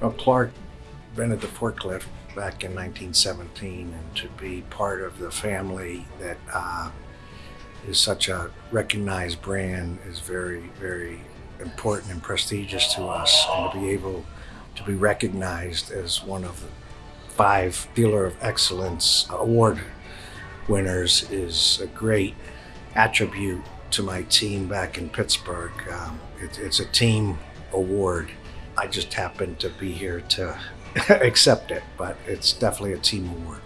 Well, Clark rented the forklift back in 1917, and to be part of the family that uh, is such a recognized brand is very, very important and prestigious to us. And to be able to be recognized as one of the five Dealer of Excellence award winners is a great attribute to my team back in Pittsburgh. Um, it, it's a team award. I just happened to be here to accept it, but it's definitely a team award.